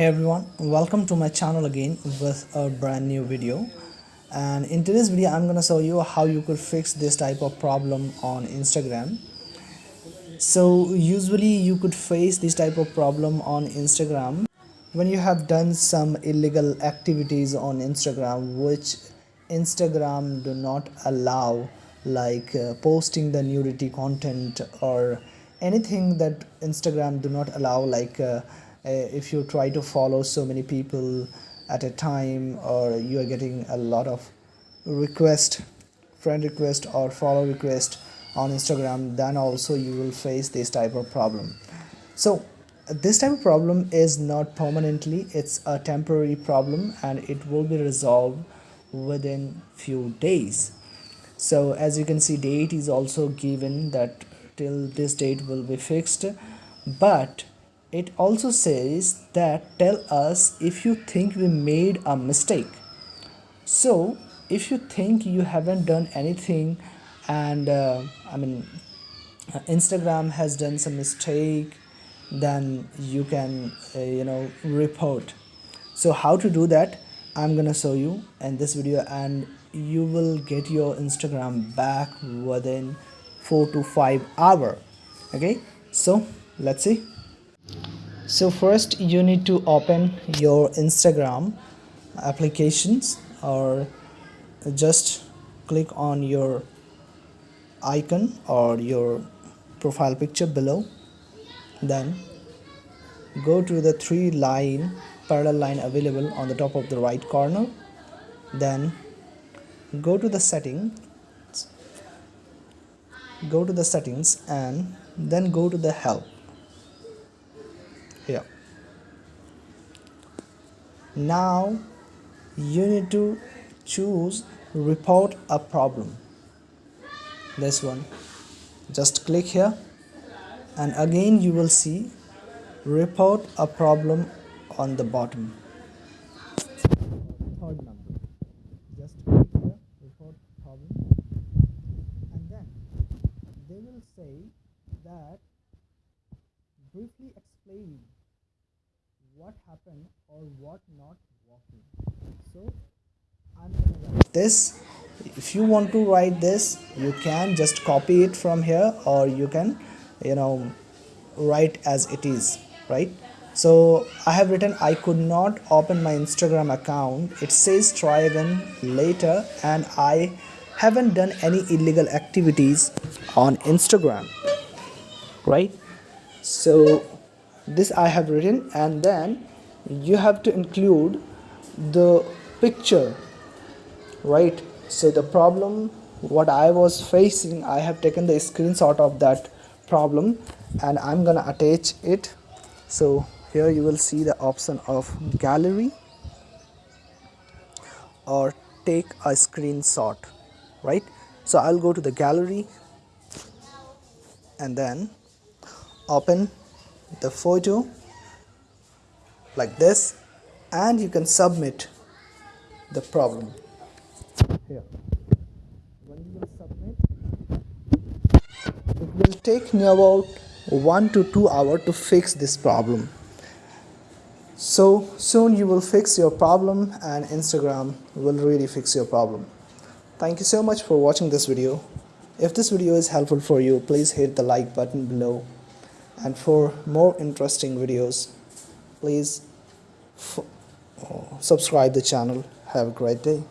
hey everyone welcome to my channel again with a brand new video. And in today's video i'm gonna show you how you could fix this type of problem on instagram. So usually you could face this type of problem on instagram when you have done some illegal activities on instagram which instagram do not allow like uh, posting the nudity content or anything that instagram do not allow like uh, Uh, if you try to follow so many people at a time or you are getting a lot of request friend request or follow request on instagram then also you will face this type of problem. So this type of problem is not permanently it's a temporary problem and it will be resolved within few days. So as you can see date is also given that till this date will be fixed but it also says that tell us if you think we made a mistake. So if you think you haven't done anything and uh, I mean Instagram has done some mistake then you can uh, you know report. So how to do that? I'm gonna show you in this video and you will get your Instagram back within four to five hour. Okay? So let's see so first you need to open your instagram applications or just click on your icon or your profile picture below. Then go to the three line parallel line available on the top of the right corner. Then go to the settings go to the settings and then go to the help here now you need to choose report a problem. This one. Just click here and again you will see report a problem on the bottom. Third number. Just click here report problem. And then they will say that briefly explain what happened or what not working so i'm gonna write this. If you want to write this you can just copy it from here or you can you know write as it is right? So i have written i could not open my instagram account. It says try again later and i haven't done any illegal activities on instagram right? So this I have written and then you have to include the picture right? So the problem what I was facing I have taken the screenshot of that problem and I'm gonna attach it. So here you will see the option of gallery or take a screenshot right? So I'll go to the gallery and then open the photo like this and you can submit the problem. Here. When you submit it will take me about one to two hour to fix this problem. So soon you will fix your problem and Instagram will really fix your problem. Thank you so much for watching this video. If this video is helpful for you please hit the like button below and for more interesting videos please oh, subscribe the channel. Have a great day